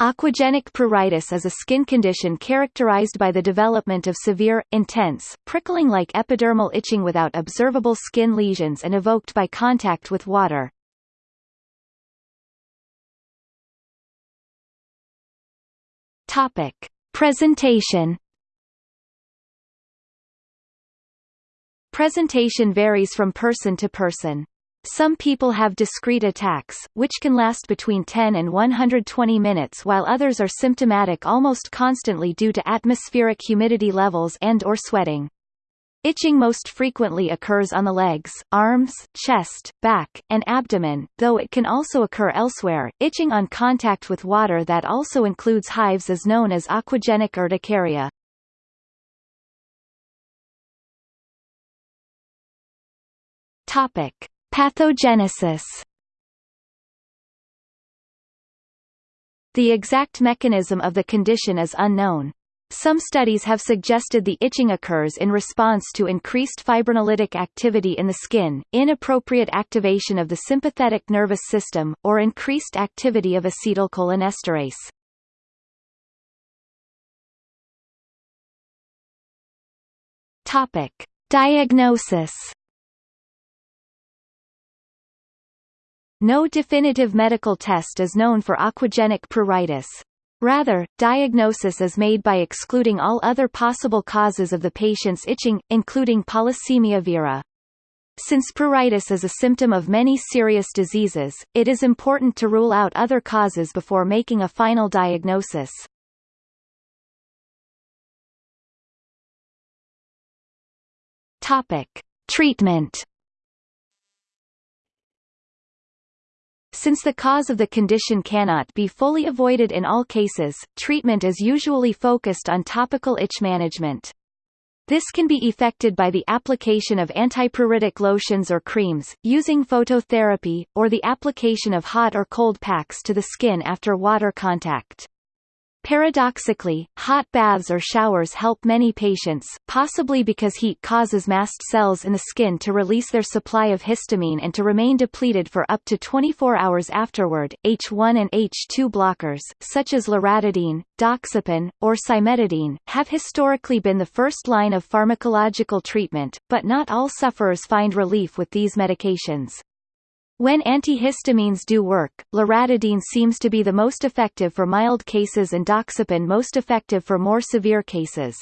Aquagenic pruritus is a skin condition characterized by the development of severe, intense, prickling-like epidermal itching without observable skin lesions and evoked by contact with water. Topic. Presentation Presentation varies from person to person. Some people have discrete attacks, which can last between 10 and 120 minutes while others are symptomatic almost constantly due to atmospheric humidity levels and or sweating. Itching most frequently occurs on the legs, arms, chest, back, and abdomen, though it can also occur elsewhere. Itching on contact with water that also includes hives is known as aquagenic urticaria. Topic: Pathogenesis The exact mechanism of the condition is unknown. Some studies have suggested the itching occurs in response to increased fibrinolytic activity in the skin, inappropriate activation of the sympathetic nervous system, or increased activity of acetylcholinesterase. Topic: Diagnosis No definitive medical test is known for aquagenic pruritus. Rather, diagnosis is made by excluding all other possible causes of the patient's itching, including polycythemia vera. Since pruritus is a symptom of many serious diseases, it is important to rule out other causes before making a final diagnosis. Topic. Treatment Since the cause of the condition cannot be fully avoided in all cases, treatment is usually focused on topical itch management. This can be effected by the application of antipruritic lotions or creams, using phototherapy, or the application of hot or cold packs to the skin after water contact. Paradoxically, hot baths or showers help many patients, possibly because heat causes mast cells in the skin to release their supply of histamine and to remain depleted for up to 24 hours afterward. H1 and H2 blockers, such as loratadine, doxepin, or cimetidine, have historically been the first line of pharmacological treatment, but not all sufferers find relief with these medications. When antihistamines do work, loratadine seems to be the most effective for mild cases and doxepin most effective for more severe cases.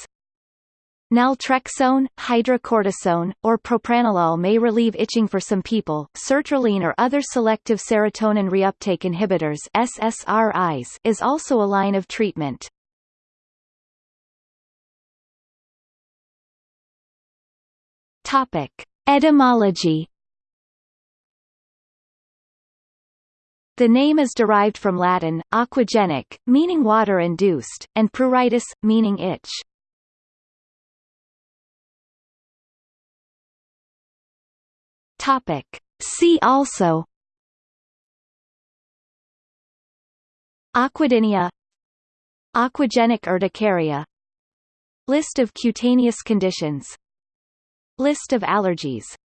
Naltrexone, hydrocortisone, or propranolol may relieve itching for some people. Sertraline or other selective serotonin reuptake inhibitors SSRIs is also a line of treatment. Topic: Etymology The name is derived from Latin, aquagenic, meaning water-induced, and pruritus, meaning itch. Topic. See also Aquadynia Aquagenic urticaria List of cutaneous conditions List of allergies